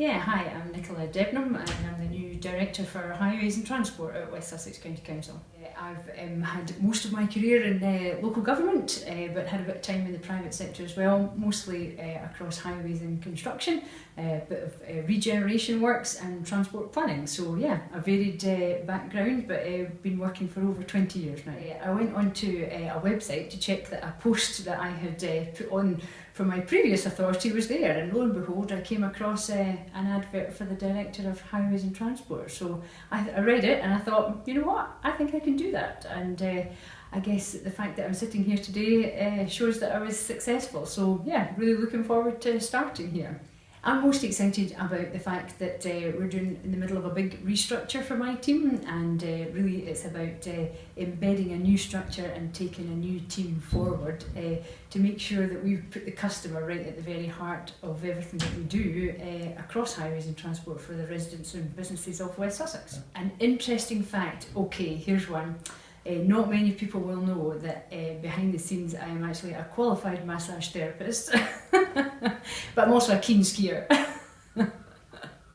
Yeah, hi, I'm Nicola Debnam and I'm the new Director for Highways and Transport at West Sussex County Council. Uh, I've um, had most of my career in uh, local government uh, but had a bit of time in the private sector as well, mostly uh, across highways and construction, a bit of uh, regeneration works and transport planning. So yeah, a varied uh, background but I've uh, been working for over 20 years now. I went onto uh, a website to check that a post that I had uh, put on for my previous authority was there and lo and behold I came across uh, an advert for the Director of Highways and Transport so I, I read it and I thought you know what? I think I can do that. And uh, I guess the fact that I'm sitting here today uh, shows that I was successful. So yeah really looking forward to starting here. I'm most excited about the fact that uh, we're doing in the middle of a big restructure for my team and uh, really it's about uh, embedding a new structure and taking a new team forward uh, to make sure that we put the customer right at the very heart of everything that we do uh, across highways and transport for the residents and businesses of West Sussex. An interesting fact, okay, here's one. Uh, not many people will know that uh, behind the scenes I am actually a qualified massage therapist, but I'm also a keen skier.